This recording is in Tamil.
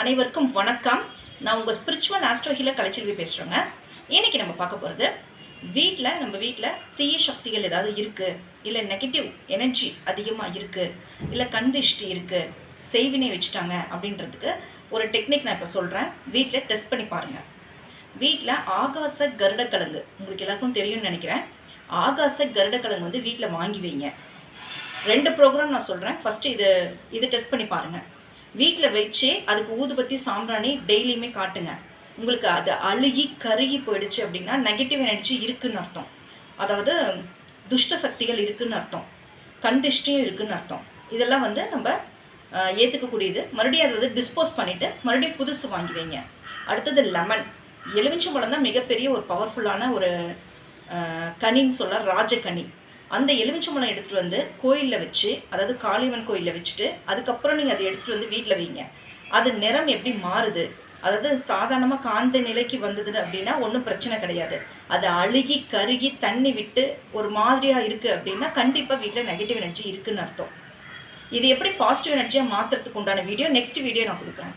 அனைவருக்கும் வணக்கம். நான் உங்கள் ஸ்பிரிச்சுவல் ஆஸ்ட்ரோ கலைச்செல்வி பேசுகிறேங்க இன்னைக்கு நம்ம பார்க்க போகிறது வீட்டில் நம்ம வீட்டில் தீய சக்திகள் ஏதாவது இருக்குது இல்லை நெகட்டிவ் எனர்ஜி அதிகமாக இருக்குது இல்லை கண்திஷ்டி இருக்குது செய்வினை வச்சுட்டாங்க அப்படின்றதுக்கு ஒரு டெக்னிக் நான் இப்போ சொல்கிறேன் வீட்டில் டெஸ்ட் பண்ணி பாருங்கள் வீட்டில் ஆகாச கருடக்கிழங்கு உங்களுக்கு எல்லாருக்கும் தெரியும்னு நினைக்கிறேன். ஆகாச கருடக்கிழங்கு வந்து வீட்டில் வாங்கி வைங்க. ரெண்டு ப்ரோக்ராம் நான் சொல்கிறேன் ஃபஸ்ட்டு இது இது டெஸ்ட் பண்ணி பாருங்கள் வீட்டில் வச்சு அதுக்கு ஊதுபத்தி சாம்பிராணி டெய்லியுமே காட்டுங்க. உங்களுக்கு அது அழுகி கருகி போயிடுச்சு அப்படின்னா நெகட்டிவ் எனர்ஜி இருக்குன்னு அர்த்தம். அதாவது துஷ்ட சக்திகள் இருக்குன்னு அர்த்தம். கண்டிஷ்டியும் இருக்குன்னு அர்த்தம். இதெல்லாம் வந்து நம்ம ஏற்றுக்கக்கூடியது மறுபடியும் அதை வந்து டிஸ்போஸ் பண்ணிவிட்டு மறுபடியும் புதுசு வாங்கி வைங்க. அடுத்தது லெமன் எலுமிச்சம்பழம் தான் மிகப்பெரிய ஒரு பவர்ஃபுல்லான ஒரு கனின்னு சொல்ல ராஜகனி. அந்த எலுமிச்சம்பழம் எடுத்துகிட்டு வந்து கோயிலில் வச்சு அதாவது காளியம்மன் கோயிலில் வச்சுட்டு அதுக்கப்புறம் நீங்கள் அதை எடுத்துகிட்டு வந்து வீட்டில் வைங்க. அது நிறம் எப்படி மாறுது? அதாவது சாதாரணமாக காந்த நிலைக்கு வந்தது அப்படின்னா ஒன்றும் பிரச்சனை கிடையாது. அது அழுகி கருகி தண்ணி விட்டு ஒரு மாதிரியாக இருக்குது அப்படின்னா கண்டிப்பாக வீட்டில் நெகட்டிவ் எனர்ஜி இருக்குன்னு அர்த்தம். இது எப்படி பாசிட்டிவ் எனர்ஜியாக மாற்றுறதுக்கு உண்டான வீடியோ நெக்ஸ்ட் வீடியோ நான் கொடுக்குறேன்.